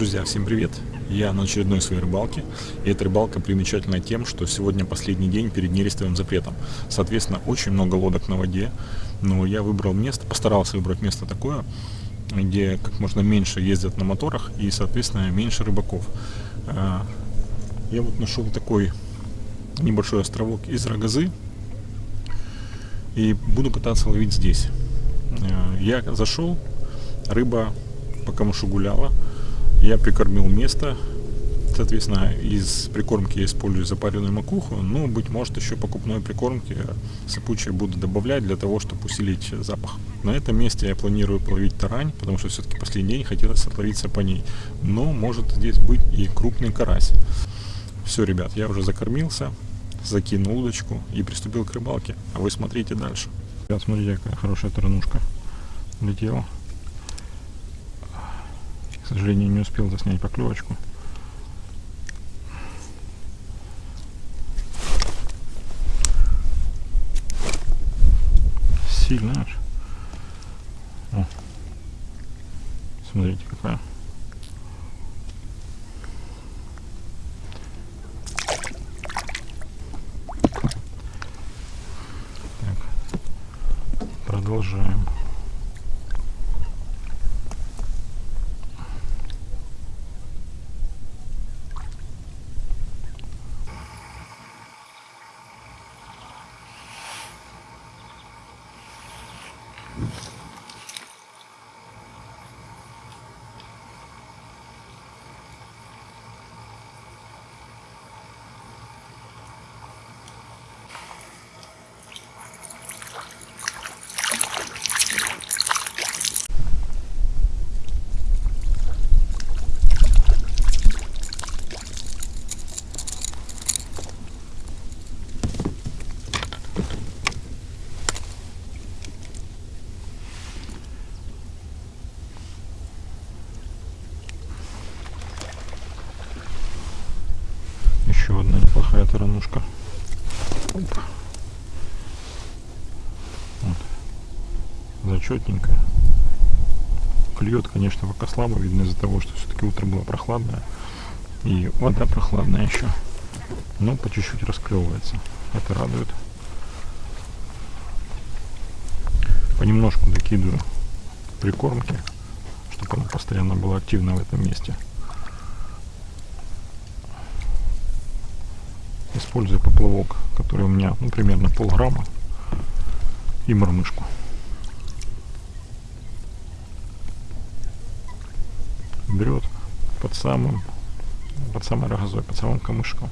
Друзья, всем привет! Я на очередной своей рыбалке. И эта рыбалка примечательна тем, что сегодня последний день перед нерестовым запретом. Соответственно, очень много лодок на воде. Но я выбрал место, постарался выбрать место такое, где как можно меньше ездят на моторах и, соответственно, меньше рыбаков. А, я вот нашел такой небольшой островок из Рогозы. И буду пытаться ловить здесь. А, я зашел, рыба по камышу гуляла я прикормил место. Соответственно, из прикормки я использую запаренную макуху, но, быть может, еще покупной прикормки сыпучие буду добавлять для того, чтобы усилить запах. На этом месте я планирую половить тарань, потому что все-таки последний день хотелось отловиться по ней. Но может здесь быть и крупный карась. Все, ребят, я уже закормился, закинул удочку и приступил к рыбалке. А вы смотрите дальше. Ребят, смотрите, какая хорошая таранушка летела сожалению, не успел заснять поклевочку. Сильно аж. О. Смотрите, какая. Так. Продолжаем. еще одна неплохая таранушка. Вот. Зачетненькая. Клюет, конечно, пока слабо, видно из-за того, что все-таки утро было прохладное. И вода прохладная еще. Но по чуть-чуть расклевывается. Это радует. Понемножку докидываю прикормки, чтобы она постоянно была активна в этом месте. используя поплавок, который у меня ну, примерно полграмма и мормышку. Берет под самым, под самой рогозой, под самым камышком.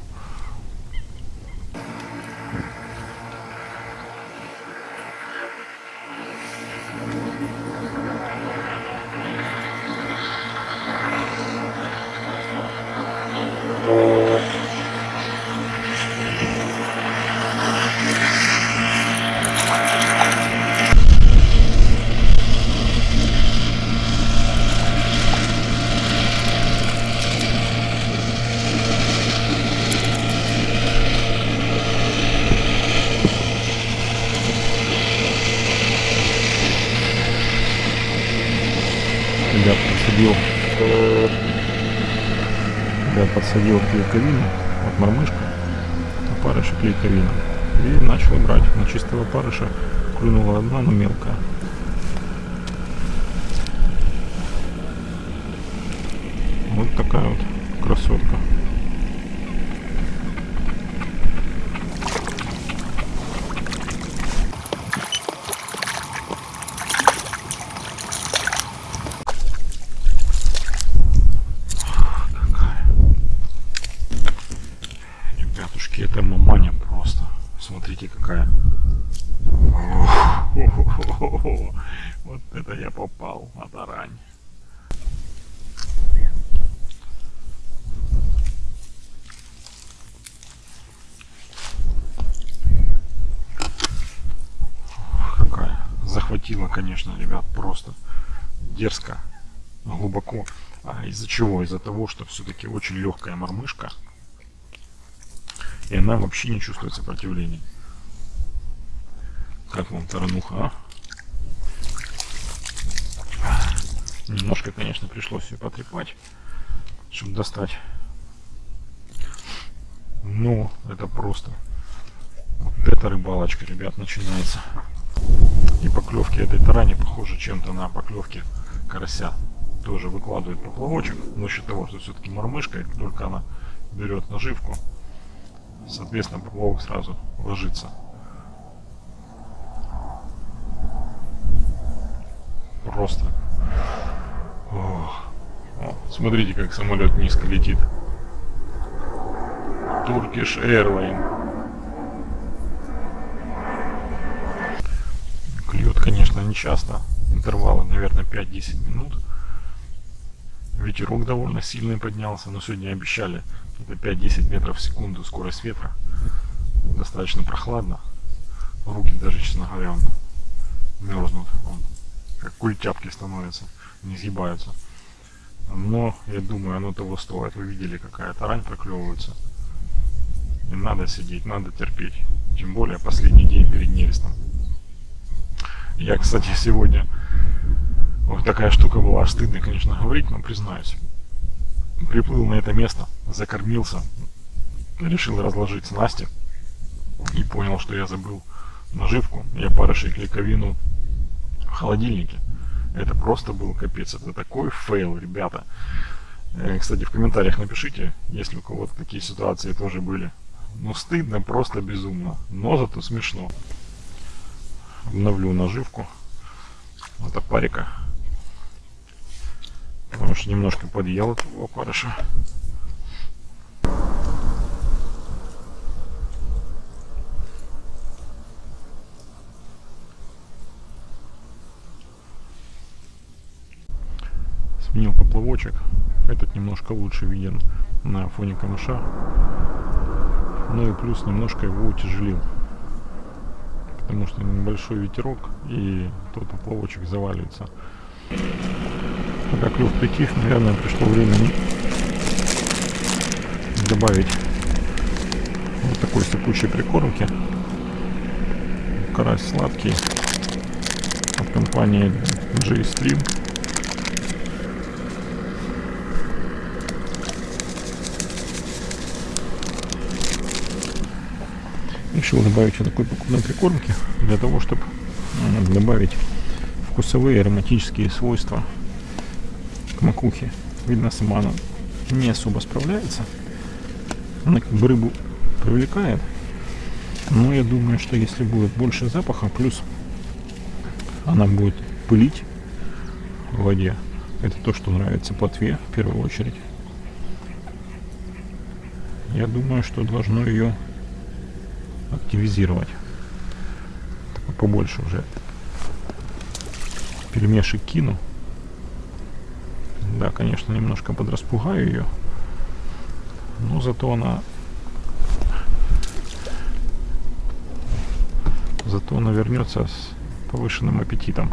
Подсадил. Ребят подсадил клейковину от мормышка опарыша клейковина и начал брать на чистого опарыша клюнула одна но мелкая. Вот такая вот красотка Смотрите, какая. Вот это я попал на тарань. Какая. Захватила, конечно, ребят, просто дерзко, глубоко. А из-за чего? Из-за того, что все-таки очень легкая мормышка и она вообще не чувствует сопротивления. Как вам тарануха, а? Немножко, конечно, пришлось ее потрепать. чтобы достать. Ну, это просто. Вот эта рыбалочка, ребят, начинается. И поклевки этой тарани похожи чем-то на поклевки карася. Тоже выкладывает поплавочек, за счет того, что все-таки мормышка, только она берет наживку, соответственно, поплавок сразу ложится. Просто. Ох. Смотрите, как самолет низко летит. Turkish Airline. Клюет, конечно, не часто. Интервалы, наверное, 5-10 минут. Ветерок довольно сильный поднялся, но сегодня обещали это 5-10 метров в секунду скорость ветра. Достаточно прохладно. Руки даже, честно говоря, он мерзнут. Он как культяпки становятся, не сгибаются. Но я думаю, оно того стоит. Вы видели, какая тарань проклевывается. И надо сидеть, надо терпеть. Тем более последний день перед нерестом. Я, кстати, сегодня... Вот такая штука была, стыдно, конечно, говорить, но признаюсь. Приплыл на это место, закормился, решил разложить снасти и понял, что я забыл наживку. Я опарышей и клейковину в холодильнике. Это просто был капец. Это такой fail, ребята. Э, кстати, в комментариях напишите, если у кого-то такие ситуации тоже были. Ну, стыдно, просто безумно. Но зато смешно. Обновлю наживку. Вот опарика. Потому что немножко подъел этого опарыша. сменил поплавочек. Этот немножко лучше виден на фоне камыша. Ну и плюс немножко его утяжелил. Потому что небольшой ветерок и тот поплавочек заваливается. Пока клюв притих, наверное, пришло время добавить вот такой сыпучей прикормки. Карась сладкий от компании J-Stream. Решил добавить вот такой покупной прикормки для того, чтобы добавить вкусовые ароматические свойства к макухе. Видно, сама она не особо справляется. Она как бы рыбу привлекает. Но я думаю, что если будет больше запаха, плюс она будет пылить в воде. Это то, что нравится плотве в первую очередь. Я думаю, что должно ее активизировать. Побольше уже перемешек кину. Да, конечно, немножко подраспугаю ее. Но зато она... Зато она вернется с повышенным аппетитом.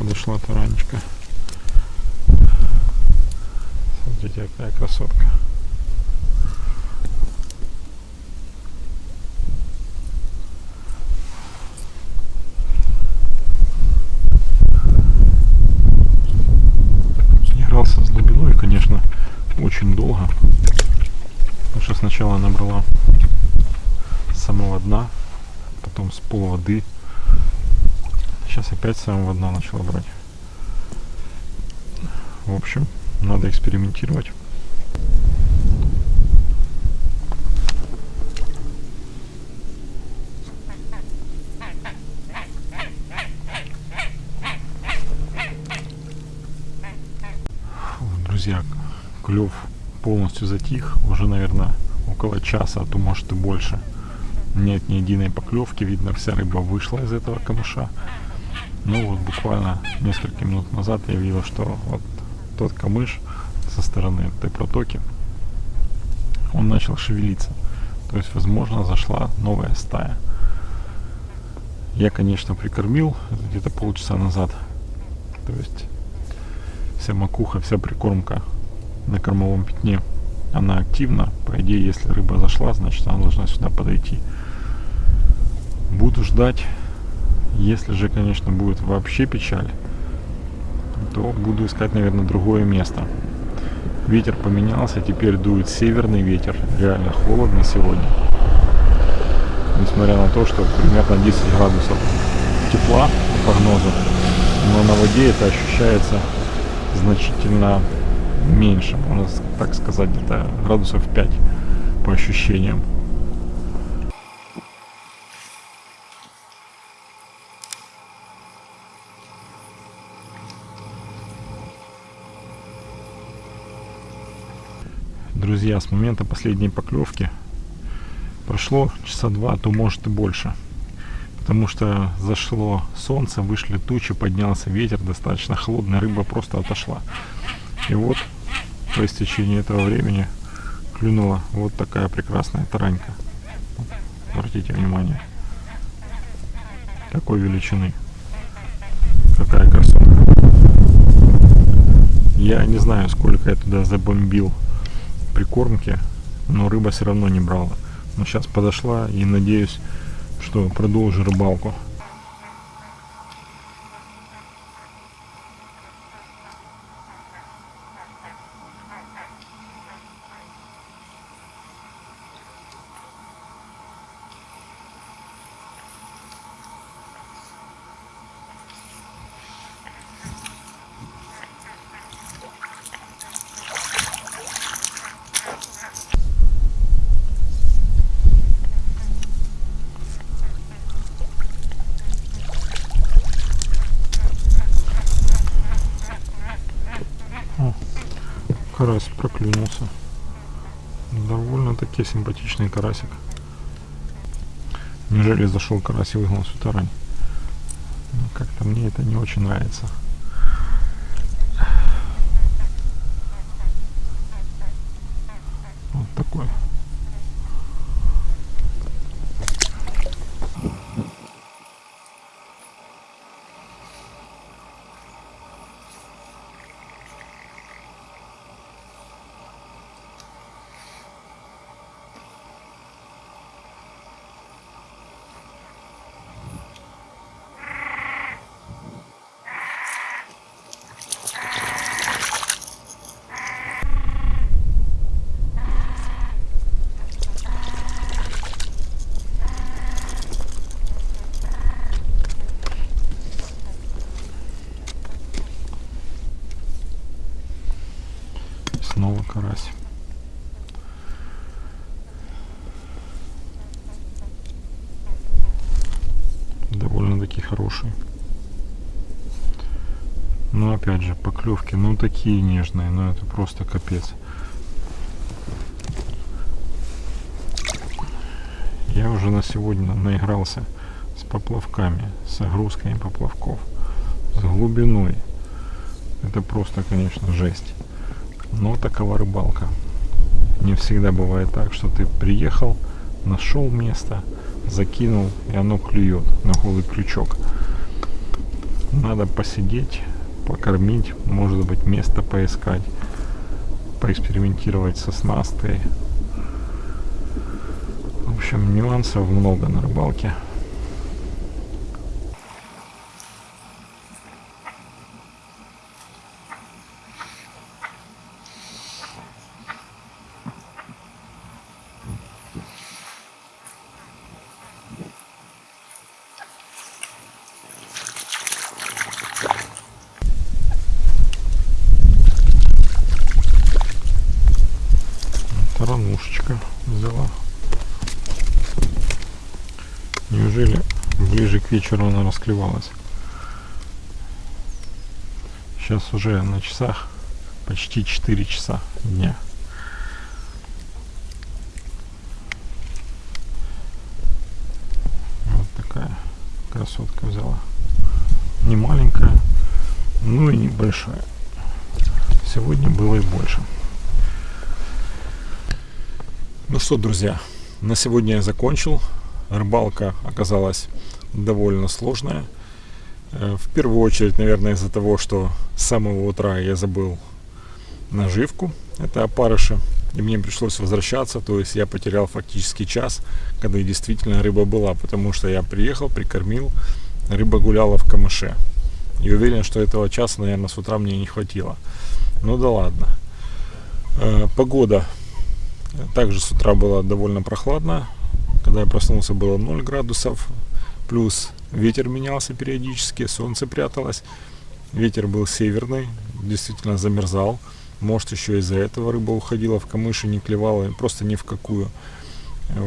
подошла таранечка. Смотрите, какая красотка. Игрался с глубиной, конечно, очень долго. Потому что сначала набрала с самого дна, потом с пол воды Сейчас опять с самого дна начала брать. В общем, надо экспериментировать. Друзья, клев полностью затих. Уже, наверное, около часа, а то может и больше. Нет ни единой поклевки. Видно, вся рыба вышла из этого камыша. Ну вот буквально несколько минут назад я видел, что вот тот камыш со стороны этой протоки он начал шевелиться. То есть, возможно, зашла новая стая. Я, конечно, прикормил где-то полчаса назад. То есть, вся макуха, вся прикормка на кормовом пятне, она активна. По идее, если рыба зашла, значит, она должна сюда подойти. Буду ждать. Если же, конечно, будет вообще печаль, то буду искать, наверное, другое место. Ветер поменялся, теперь дует северный ветер. Реально холодно сегодня. Несмотря на то, что примерно 10 градусов тепла по прогнозу. Но на воде это ощущается значительно меньше, можно так сказать, где-то градусов 5 по ощущениям. друзья, с момента последней поклевки прошло часа два, а то может и больше. Потому что зашло солнце, вышли тучи, поднялся ветер, достаточно холодная рыба просто отошла. И вот по истечении этого времени клюнула вот такая прекрасная таранька. Обратите внимание. Какой величины. Какая красотка. Я не знаю, сколько я туда забомбил прикормки, но рыба все равно не брала. Но сейчас подошла и надеюсь, что продолжу рыбалку. Карась проклюнулся. Довольно-таки симпатичный карасик. Неужели зашел карась и выгнал всю тарань? Ну, Как-то мне это не очень нравится. Вот такой. снова карась. Довольно-таки хороший. Но опять же, поклевки, ну такие нежные, но это просто капец. Я уже на сегодня наигрался с поплавками, с огрузками поплавков, с глубиной. Это просто, конечно, жесть. Но такова рыбалка. Не всегда бывает так, что ты приехал, нашел место, закинул, и оно клюет на голый крючок. Надо посидеть, покормить, может быть место поискать, поэкспериментировать со снастой. В общем, нюансов много на рыбалке. Таранушечка взяла. Неужели ближе к вечеру она расклевалась? Сейчас уже на часах почти 4 часа дня. Вот такая красотка взяла. Не маленькая, ну и небольшая. Сегодня было и больше. Ну что, друзья, на сегодня я закончил. Рыбалка оказалась довольно сложная. Э, в первую очередь, наверное, из-за того, что с самого утра я забыл наживку. Это опарыши. И мне пришлось возвращаться, то есть я потерял фактически час, когда действительно рыба была, потому что я приехал, прикормил, рыба гуляла в камыше. И уверен, что этого часа, наверное, с утра мне не хватило. Ну да ладно. Э, погода также с утра была довольно прохладно. Когда я проснулся, было 0 градусов. Плюс ветер менялся периодически, солнце пряталось. Ветер был северный, действительно замерзал. Может, еще из-за этого рыба уходила в камыши, не клевала, просто ни в какую.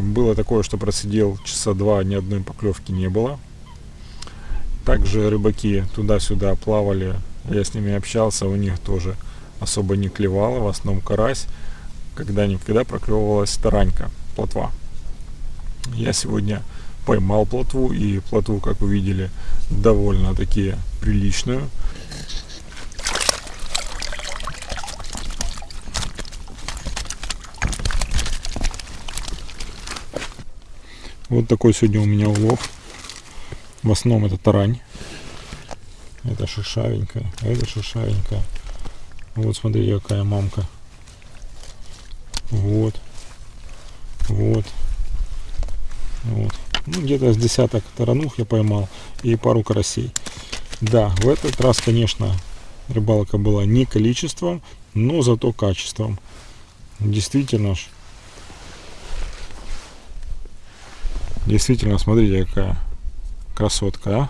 Было такое, что просидел часа два, ни одной поклевки не было. Также рыбаки туда-сюда плавали, я с ними общался, у них тоже особо не клевало, в основном карась когда-никогда проклевывалась таранька, плотва. Я сегодня поймал плотву, и плотву, как вы видели, довольно-таки приличную. Вот такой сегодня у меня улов. В основном это тарань. Это шишавенькая, это шишавенькая. Вот смотри, какая мамка. Вот. Вот. Вот. Ну, где-то с десяток таранух я поймал и пару карасей. Да, в этот раз, конечно, рыбалка была не количеством, но зато качеством. Действительно ж. Действительно, смотрите, какая красотка, а?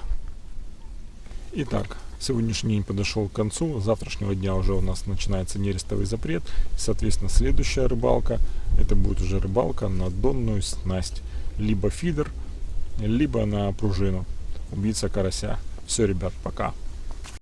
Итак, Сегодняшний день подошел к концу. С завтрашнего дня уже у нас начинается нерестовый запрет. Соответственно, следующая рыбалка, это будет уже рыбалка на донную снасть. Либо фидер, либо на пружину. Убийца карася. Все, ребят, пока.